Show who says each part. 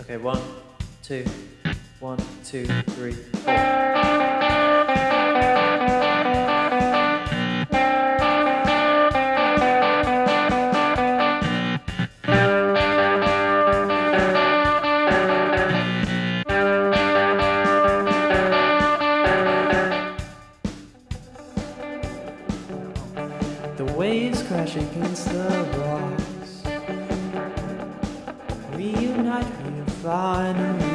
Speaker 1: Okay, one, two, one, two, three, four. The waves crash against the rocks. We are finally together.